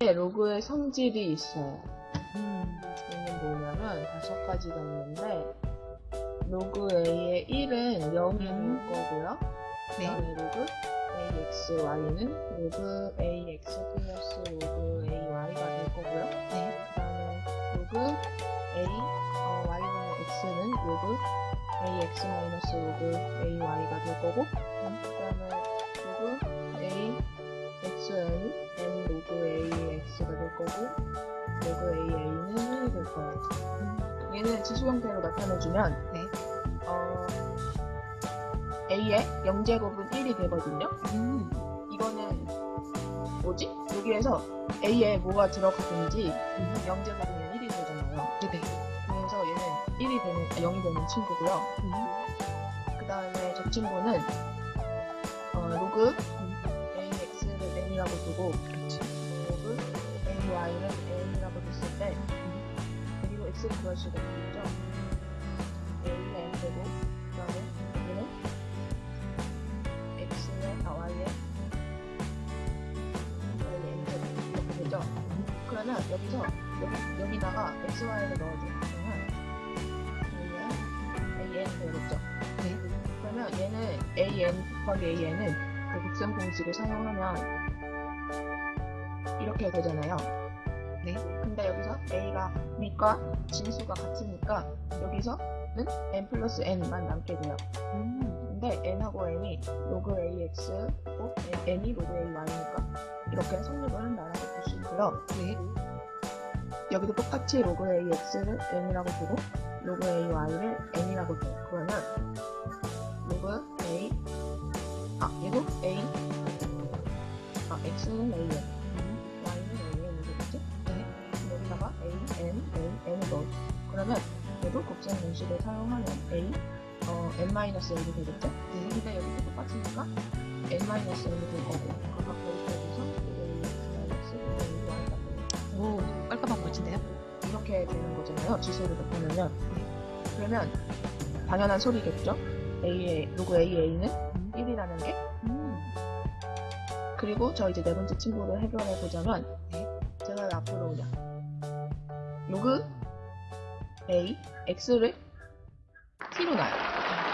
로그의 성질이 있어요. 음. 얘는 뭐냐면 다섯 가지가 있는데 로그 A의 1은 0이 될 음. 거고요. 네. 그다음에 로그 AXY는 로그 AX 플러스 로그 AY가 될 거고요. 네. 그 다음에 로그 A 어, Y분의 X는 로그 AX 마이너스 로그 AY가 될 거고 그다음에 로그 거고 로그 AA는 1이 될 거예요. 얘는 지수 형태로 나타내주면 네. 어, A의 0제곱은 1이 되거든요. 음. 이거는 뭐지? 여기에서 A에 뭐가 들어가든지 음. 0제곱이면 1이 되잖아요. 네네. 그래서 얘는 1이 되는, 아, 0이 되는 친구고요. 음. 그 다음에 저 친구는 어, 로그 AX를 N이라고 두고 그렇지. AY를 N이라고 뒀을 때 그리고 X를 구할 수가 있겠죠. A는 N 되고 그 다음에 여기는 X의 아 Y의 Y의 N 제곱 이렇게 되죠. 그러면 여기서 여기, 여기다가 XY를 넣어줘요. 그러면 AN 되겠죠. 네. 그러면 얘는 AN 곱하기 AN은 그 곱셈 공식을 사용하면 이렇게 되잖아요. A가 밑과 진수가 같으니까 여기서는 N 플러스 N만 남게 돼요. 음. 근데 N하고 N이 로그 AX고 N이 로그 AY니까 이렇게 성립을 한다라고 볼수 있고요. 네. 여기도 똑같이 로그 AX를 N이라고 두고 로그 AY를 N이라고 둬요. 그러면 로그 A 아 얘도 A 아 X는 AN 그러면 얘도 곱셈 공식을 사용하면 A 어, N-N이 되겠죠? 네. 근데 여기도 똑같으니까 N-N이 될 거고. 오, 깔끔한? 이렇게 되는 거잖아요. 지수를 나타내면. 그러면 당연한 소리겠죠? A의, 로그 AA는 음. 1이라는 게. 음. 그리고 저 이제 네 번째 친구를 해결해 보자면, 네. 제가 왜 앞으로 오냐. 로그 A, X를 T로 놔요.